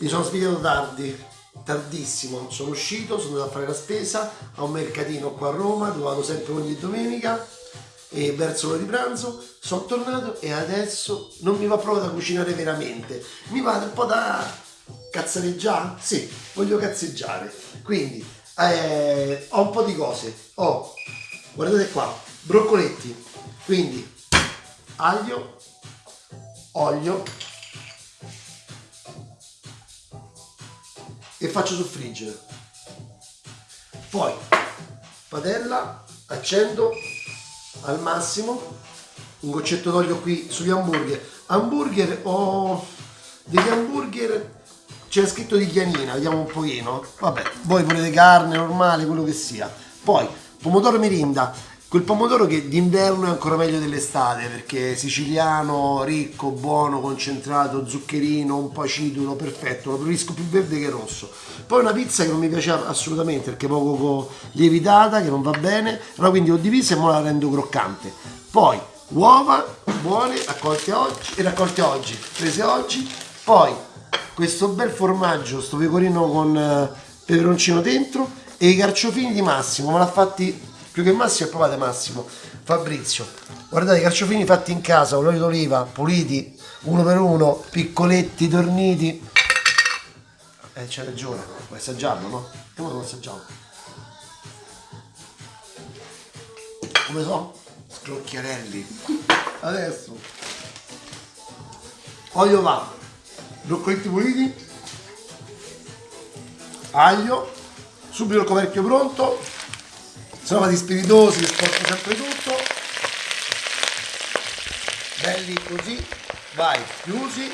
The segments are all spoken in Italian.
Mi sono svegliato tardi, tardissimo. Sono uscito, sono andato a fare la spesa a un mercatino qua a Roma, dove vado sempre ogni domenica. E verso l'ora di pranzo sono tornato e adesso non mi va proprio da cucinare veramente. Mi va un po' da cazzareggiare? Sì, voglio cazzeggiare. Quindi eh, ho un po' di cose. Ho, guardate qua, broccoletti. Quindi aglio, olio, e faccio soffriggere. Poi padella, accendo al massimo un goccetto d'olio qui sugli hamburger. Hamburger ho degli hamburger c'è scritto di chianina, vediamo un pochino. Vabbè, voi volete carne normale, quello che sia. Poi pomodoro mirinda, Quel pomodoro che d'inverno è ancora meglio dell'estate perché è siciliano, ricco, buono, concentrato, zuccherino, un po' acidulo, perfetto, lo preferisco più verde che rosso. Poi una pizza che non mi piace assolutamente perché è poco lievitata, che non va bene, allora quindi ho divisa e ora la rendo croccante. Poi uova buone, raccolte oggi, e raccolte oggi, prese oggi. Poi questo bel formaggio, sto pecorino con eh, peperoncino dentro e i carciofini di Massimo, me l'ha fatti più che Massimo è provate Massimo. Fabrizio guardate i carciofini fatti in casa con l'olio d'oliva puliti uno per uno piccoletti torniti eh c'è ragione. Vuoi assaggiarlo no? e ora lo assaggiamo come so? scrocchiarelli. Adesso. Olio va. Broccoletti puliti. Aglio. Subito il coperchio pronto sono fatti spiritosi, sporco sempre tutto. Belli così, vai, chiusi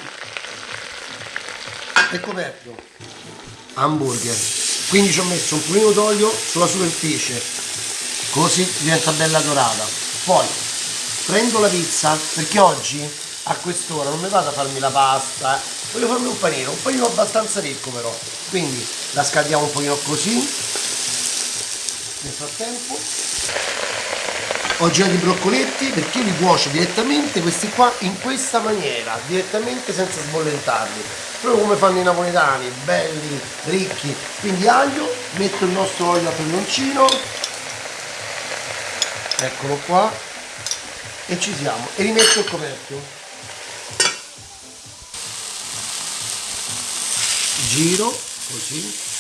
e coperchio. Hamburger. Quindi ci ho messo un pulino d'olio sulla superficie, così diventa bella dorata. Poi prendo la pizza, perché oggi a quest'ora non mi vado a farmi la pasta, voglio farmi un panino, un panino abbastanza ricco però. Quindi la scaldiamo un pochino così, nel frattempo. Ho girato i broccoletti perché li cuocio direttamente questi qua in questa maniera direttamente senza sbollentarli proprio come fanno i napoletani belli ricchi. Quindi aglio metto il nostro olio a peperoncino eccolo qua. E ci siamo. E rimetto il coperchio. Giro così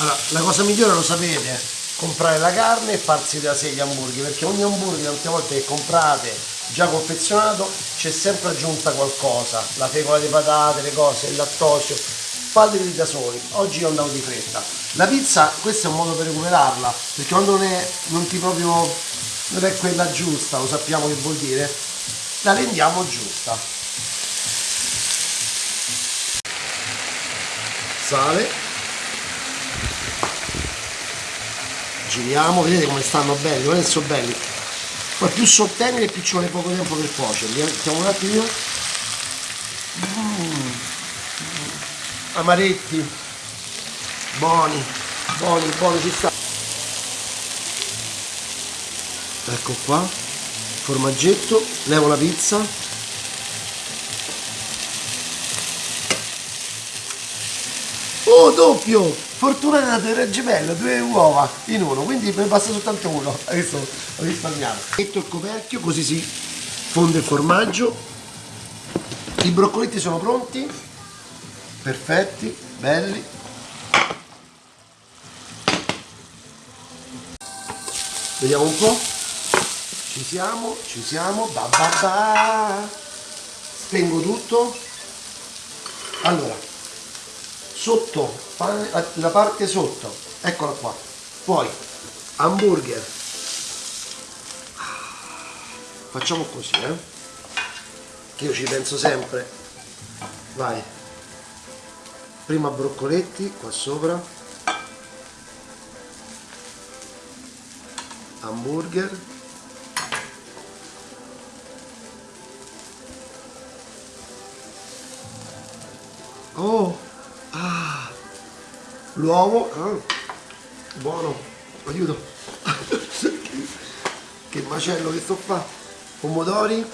allora, la cosa migliore lo sapete, comprare la carne e farsi da sé gli hamburger, perché ogni hamburger tante volte che comprate già confezionato c'è sempre aggiunta qualcosa, la fecola di patate, le cose, il lattosio, fateli da soli, oggi io andavo di fretta. La pizza, questo è un modo per recuperarla, perché quando non è, non ti proprio, non è quella giusta, lo sappiamo che vuol dire, la rendiamo giusta. Sale giriamo vedete come stanno belli guardate sono belli. Poi più sono teneri più ci vuole poco tempo per cuocerli eh. mettiamo un attimo. Mm. amaretti. Buoni buoni buoni ci sta. Ecco qua. Formaggetto levo la pizza oh doppio fortunato era gemello, due uova in uno, quindi ne basta soltanto uno, adesso ho risparmiato. Metto il coperchio così si fonde il formaggio, i broccoletti sono pronti, perfetti, belli. Vediamo un po', ci siamo, ci siamo, ba ba ba. spengo tutto. Allora, sotto la parte sotto. Eccola qua. Poi hamburger. Facciamo così eh. Che io ci penso sempre. Vai. Prima broccoletti qua sopra. Hamburger. Oh! Ah, l'uovo, ah, buono, aiuto. che macello che sto qua. Pomodori,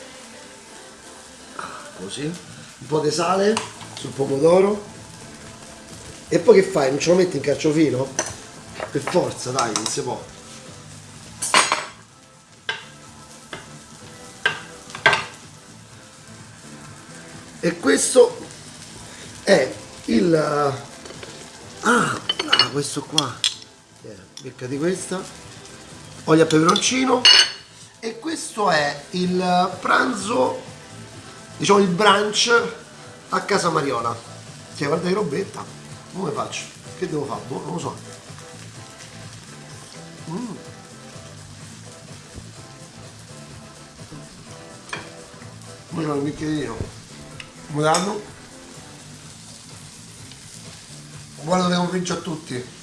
così, un po' di sale sul pomodoro. E poi che fai? Non ce lo metti in carciofino? Per forza, dai, non si può. E questo è il... Ah, ah questo qua. Yeah, becca di questa. Olio a peperoncino. E questo è il pranzo, diciamo il brunch a casa Mariola. Cioè, guarda che robetta. Come faccio? Che devo fare? Boh, non lo so. Mm. C'è un bicchierino. Come danno? Buon pomeriggio a tutti.